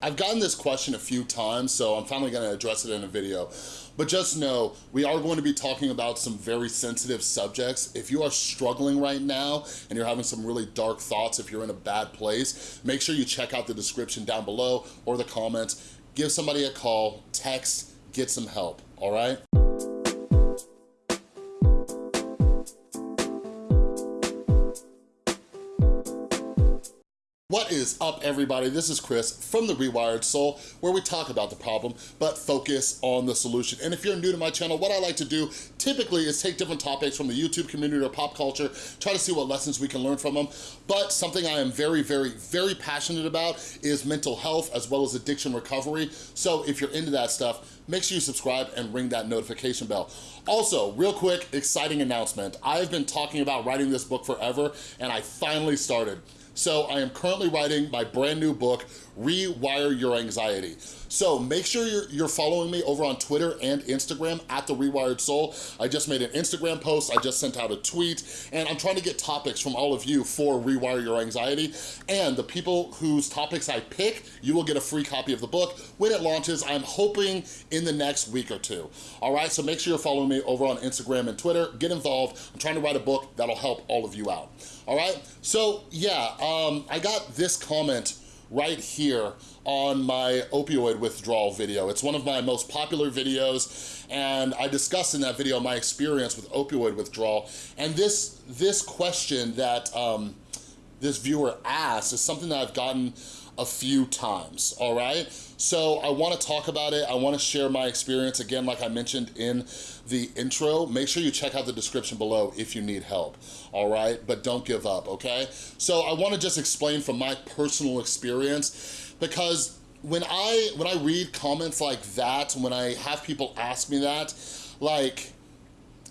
I've gotten this question a few times, so I'm finally gonna address it in a video. But just know, we are going to be talking about some very sensitive subjects. If you are struggling right now and you're having some really dark thoughts, if you're in a bad place, make sure you check out the description down below or the comments. Give somebody a call, text, get some help, all right? What is up everybody? This is Chris from The Rewired Soul where we talk about the problem but focus on the solution. And if you're new to my channel, what I like to do typically is take different topics from the YouTube community or pop culture, try to see what lessons we can learn from them. But something I am very, very, very passionate about is mental health as well as addiction recovery. So if you're into that stuff, make sure you subscribe and ring that notification bell. Also, real quick, exciting announcement. I've been talking about writing this book forever and I finally started. So I am currently writing my brand new book, Rewire Your Anxiety. So make sure you're, you're following me over on Twitter and Instagram at The Rewired Soul. I just made an Instagram post, I just sent out a tweet, and I'm trying to get topics from all of you for Rewire Your Anxiety. And the people whose topics I pick, you will get a free copy of the book when it launches, I'm hoping in the next week or two. All right, so make sure you're following me over on Instagram and Twitter. Get involved. I'm trying to write a book that'll help all of you out. All right, so yeah, um, I got this comment right here on my opioid withdrawal video. It's one of my most popular videos and I discussed in that video my experience with opioid withdrawal. And this, this question that um, this viewer asked is something that I've gotten a few times, all right? So I wanna talk about it. I wanna share my experience, again, like I mentioned in the intro. Make sure you check out the description below if you need help, all right? But don't give up, okay? So I wanna just explain from my personal experience because when I, when I read comments like that, when I have people ask me that, like,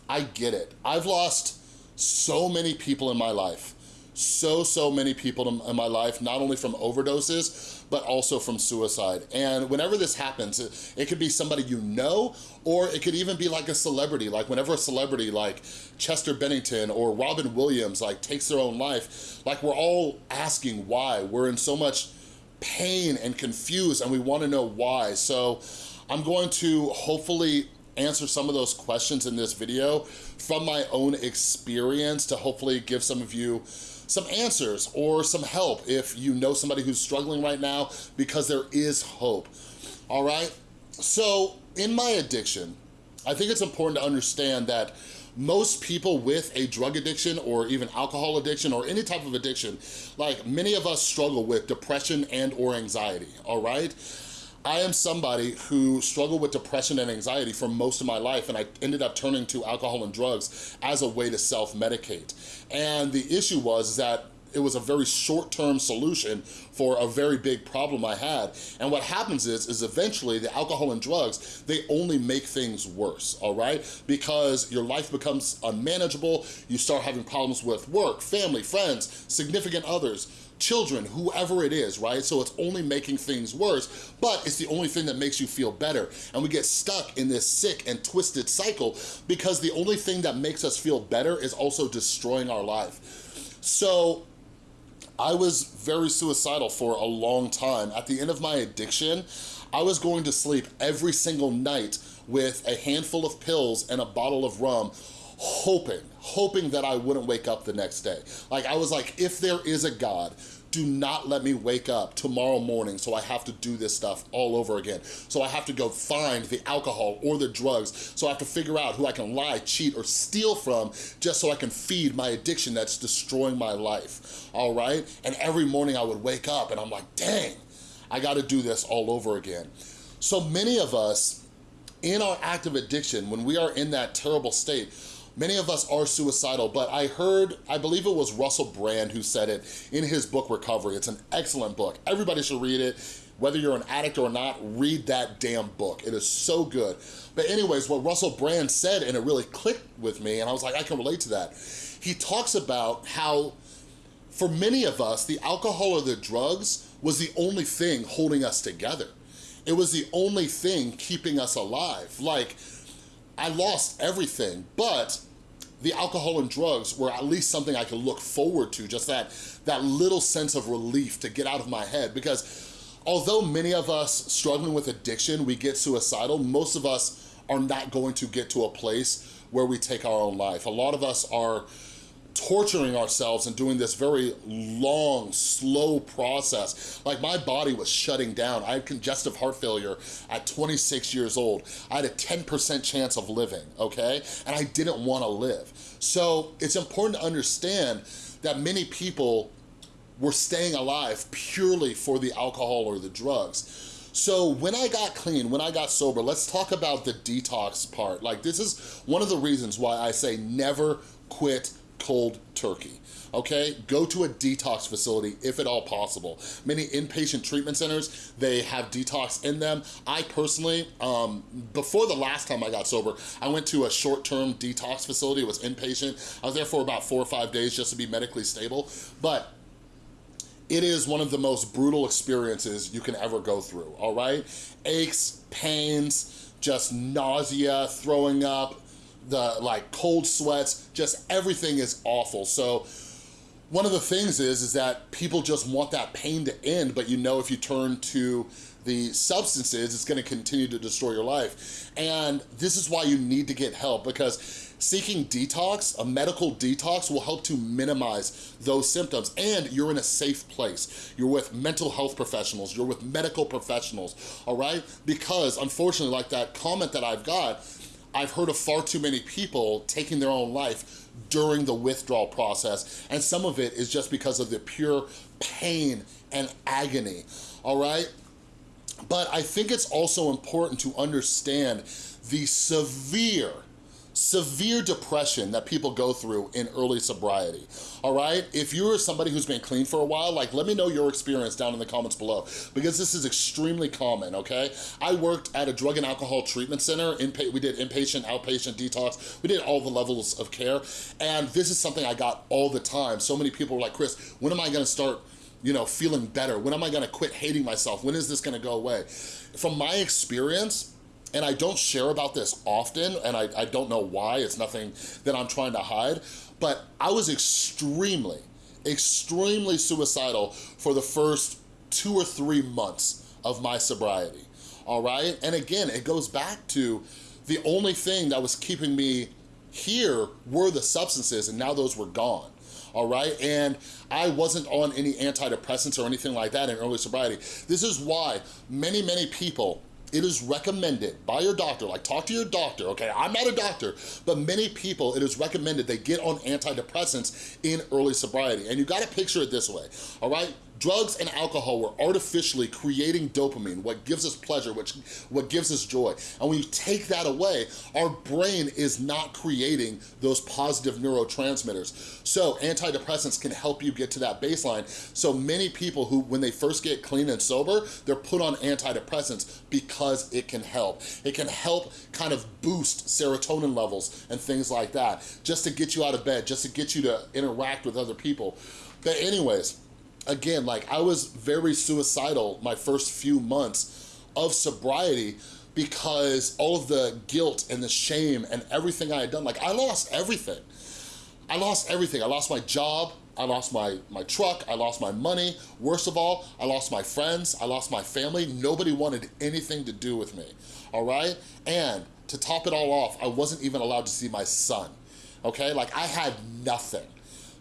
I get it. I've lost so many people in my life so, so many people in my life, not only from overdoses, but also from suicide. And whenever this happens, it, it, could be somebody you know, or it could even be like a celebrity. Like whenever a celebrity like Chester Bennington or Robin Williams like takes their own life, like we're all asking why. We're in so much pain and confused and we wanna know why. So I'm going to hopefully answer some of those questions in this video from my own experience to hopefully give some of you some answers or some help if you know somebody who's struggling right now because there is hope, all right? So in my addiction, I think it's important to understand that most people with a drug addiction or even alcohol addiction or any type of addiction, like many of us struggle with depression and or anxiety, all right? I am somebody who struggled with depression and anxiety for most of my life and I ended up turning to alcohol and drugs as a way to self-medicate. And the issue was that it was a very short-term solution for a very big problem I had. And what happens is, is eventually the alcohol and drugs, they only make things worse, all right? Because your life becomes unmanageable, you start having problems with work, family, friends, significant others, children, whoever it is, right? So it's only making things worse, but it's the only thing that makes you feel better. And we get stuck in this sick and twisted cycle because the only thing that makes us feel better is also destroying our life. So I was very suicidal for a long time. At the end of my addiction, I was going to sleep every single night with a handful of pills and a bottle of rum hoping, hoping that I wouldn't wake up the next day. Like I was like, if there is a God, do not let me wake up tomorrow morning so I have to do this stuff all over again. So I have to go find the alcohol or the drugs. So I have to figure out who I can lie, cheat, or steal from just so I can feed my addiction that's destroying my life, all right? And every morning I would wake up and I'm like, dang, I gotta do this all over again. So many of us, in our active addiction, when we are in that terrible state, Many of us are suicidal, but I heard, I believe it was Russell Brand who said it in his book, Recovery. It's an excellent book. Everybody should read it. Whether you're an addict or not, read that damn book. It is so good. But anyways, what Russell Brand said, and it really clicked with me, and I was like, I can relate to that. He talks about how, for many of us, the alcohol or the drugs was the only thing holding us together. It was the only thing keeping us alive. Like, I lost everything, but the alcohol and drugs were at least something I could look forward to, just that, that little sense of relief to get out of my head because although many of us struggling with addiction, we get suicidal, most of us are not going to get to a place where we take our own life. A lot of us are torturing ourselves and doing this very long, slow process. Like my body was shutting down. I had congestive heart failure at 26 years old. I had a 10% chance of living, okay? And I didn't wanna live. So it's important to understand that many people were staying alive purely for the alcohol or the drugs. So when I got clean, when I got sober, let's talk about the detox part. Like this is one of the reasons why I say never quit cold turkey okay? Go to a detox facility if at all possible. Many inpatient treatment centers, they have detox in them. I personally, um, before the last time I got sober, I went to a short-term detox facility, it was inpatient. I was there for about four or five days just to be medically stable, but it is one of the most brutal experiences you can ever go through, all right? Aches, pains, just nausea, throwing up, the like cold sweats, just everything is awful. So one of the things is, is that people just want that pain to end, but you know if you turn to the substances, it's gonna continue to destroy your life. And this is why you need to get help because seeking detox, a medical detox will help to minimize those symptoms and you're in a safe place. You're with mental health professionals, you're with medical professionals, all right? Because unfortunately, like that comment that I've got, I've heard of far too many people taking their own life during the withdrawal process, and some of it is just because of the pure pain and agony, all right? But I think it's also important to understand the severe severe depression that people go through in early sobriety, all right? If you're somebody who's been clean for a while, like let me know your experience down in the comments below because this is extremely common, okay? I worked at a drug and alcohol treatment center. we did inpatient, outpatient, detox. We did all the levels of care. And this is something I got all the time. So many people were like, Chris, when am I gonna start you know, feeling better? When am I gonna quit hating myself? When is this gonna go away? From my experience, and I don't share about this often, and I, I don't know why, it's nothing that I'm trying to hide, but I was extremely, extremely suicidal for the first two or three months of my sobriety, all right? And again, it goes back to the only thing that was keeping me here were the substances, and now those were gone all right? And I wasn't on any antidepressants or anything like that in early sobriety. This is why many, many people it is recommended by your doctor, like talk to your doctor, okay? I'm not a doctor, but many people, it is recommended they get on antidepressants in early sobriety. And you gotta picture it this way, all right? Drugs and alcohol were artificially creating dopamine, what gives us pleasure, which what gives us joy. And when you take that away, our brain is not creating those positive neurotransmitters. So antidepressants can help you get to that baseline. So many people who, when they first get clean and sober, they're put on antidepressants because it can help. It can help kind of boost serotonin levels and things like that, just to get you out of bed, just to get you to interact with other people. But anyways, again, like I was very suicidal my first few months of sobriety because all of the guilt and the shame and everything I had done, like I lost everything. I lost everything. I lost my job, I lost my, my truck, I lost my money. Worst of all, I lost my friends, I lost my family. Nobody wanted anything to do with me, all right? And to top it all off, I wasn't even allowed to see my son, okay? Like I had nothing.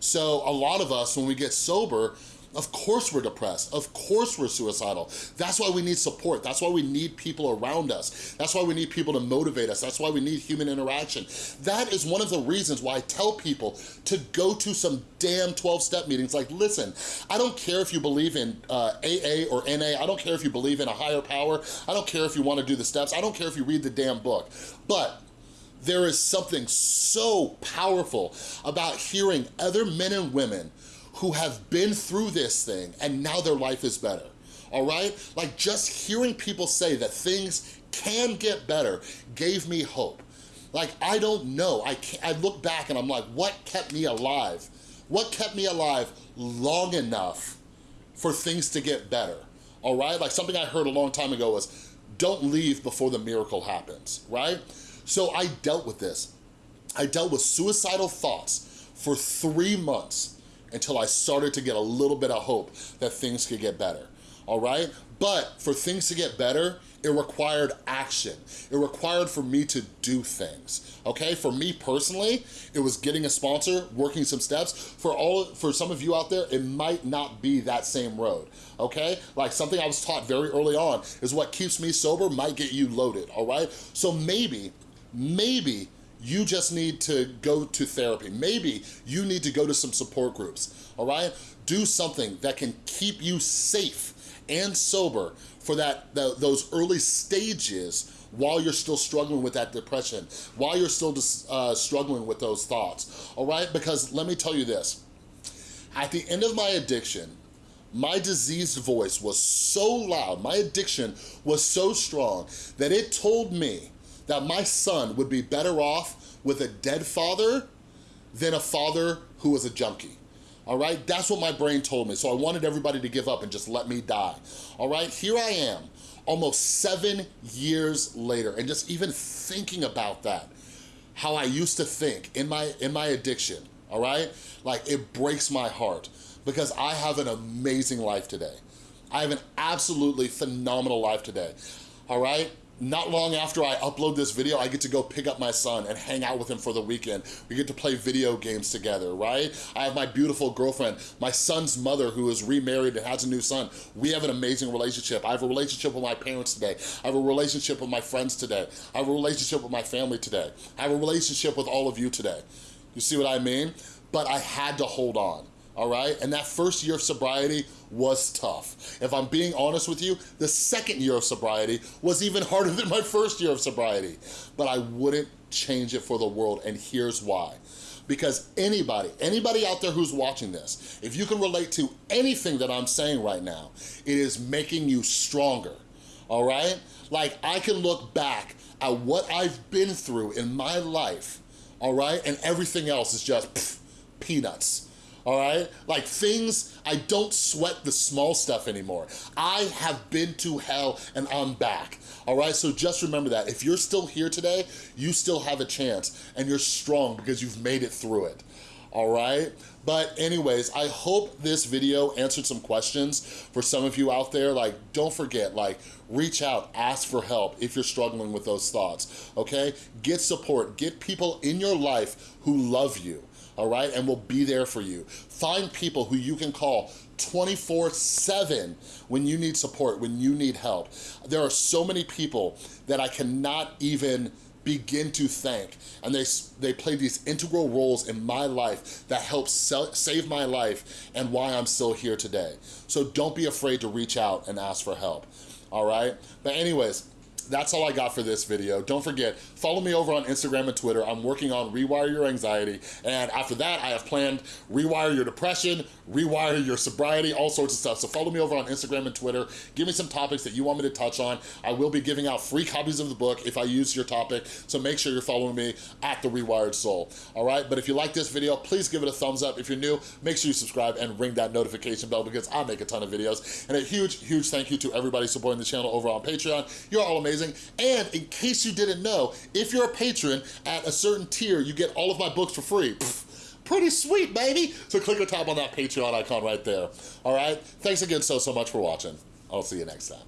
So a lot of us, when we get sober, of course we're depressed. Of course we're suicidal. That's why we need support. That's why we need people around us. That's why we need people to motivate us. That's why we need human interaction. That is one of the reasons why I tell people to go to some damn 12-step meetings. Like, listen, I don't care if you believe in uh, AA or NA. I don't care if you believe in a higher power. I don't care if you want to do the steps. I don't care if you read the damn book. But there is something so powerful about hearing other men and women who have been through this thing and now their life is better, all right? Like just hearing people say that things can get better gave me hope. Like, I don't know, I, I look back and I'm like, what kept me alive? What kept me alive long enough for things to get better, all right? Like something I heard a long time ago was, don't leave before the miracle happens, right? So I dealt with this. I dealt with suicidal thoughts for three months until I started to get a little bit of hope that things could get better. all right? But for things to get better, it required action. It required for me to do things, okay? For me personally, it was getting a sponsor, working some steps. For all, for some of you out there, it might not be that same road, okay? Like something I was taught very early on is what keeps me sober might get you loaded, all right? So maybe, maybe you just need to go to therapy. Maybe you need to go to some support groups, all right? Do something that can keep you safe and sober for that those early stages while you're still struggling with that depression, while you're still uh, struggling with those thoughts, all right? Because let me tell you this, at the end of my addiction, my diseased voice was so loud, my addiction was so strong that it told me that my son would be better off with a dead father than a father who was a junkie. All right, that's what my brain told me. So I wanted everybody to give up and just let me die. All right, here I am, almost seven years later, and just even thinking about that, how I used to think in my, in my addiction, all right? Like it breaks my heart because I have an amazing life today. I have an absolutely phenomenal life today, all right? Not long after I upload this video, I get to go pick up my son and hang out with him for the weekend. We get to play video games together, right? I have my beautiful girlfriend, my son's mother who is remarried and has a new son. We have an amazing relationship. I have a relationship with my parents today. I have a relationship with my friends today. I have a relationship with my family today. I have a relationship with all of you today. You see what I mean? But I had to hold on all right? And that first year of sobriety was tough. If I'm being honest with you, the second year of sobriety was even harder than my first year of sobriety. But I wouldn't change it for the world, and here's why. Because anybody, anybody out there who's watching this, if you can relate to anything that I'm saying right now, it is making you stronger, all right? Like, I can look back at what I've been through in my life, all right? And everything else is just pff, peanuts all right? Like things, I don't sweat the small stuff anymore. I have been to hell and I'm back, all right? So just remember that. If you're still here today, you still have a chance and you're strong because you've made it through it, all right? But anyways, I hope this video answered some questions for some of you out there. Like, don't forget, like, reach out, ask for help if you're struggling with those thoughts, okay? Get support, get people in your life who love you, all right? And we'll be there for you. Find people who you can call 24-7 when you need support, when you need help. There are so many people that I cannot even begin to thank. And they, they play these integral roles in my life that help save my life and why I'm still here today. So don't be afraid to reach out and ask for help, all right? But anyways, that's all I got for this video. Don't forget, follow me over on Instagram and Twitter. I'm working on Rewire Your Anxiety. And after that, I have planned Rewire Your Depression, Rewire Your Sobriety, all sorts of stuff. So follow me over on Instagram and Twitter. Give me some topics that you want me to touch on. I will be giving out free copies of the book if I use your topic. So make sure you're following me at The Rewired Soul. All right, but if you like this video, please give it a thumbs up. If you're new, make sure you subscribe and ring that notification bell because I make a ton of videos. And a huge, huge thank you to everybody supporting the channel over on Patreon. You're all amazing amazing. And in case you didn't know, if you're a patron at a certain tier, you get all of my books for free. Pfft, pretty sweet, baby. So click or tap on that Patreon icon right there. All right? Thanks again so, so much for watching. I'll see you next time.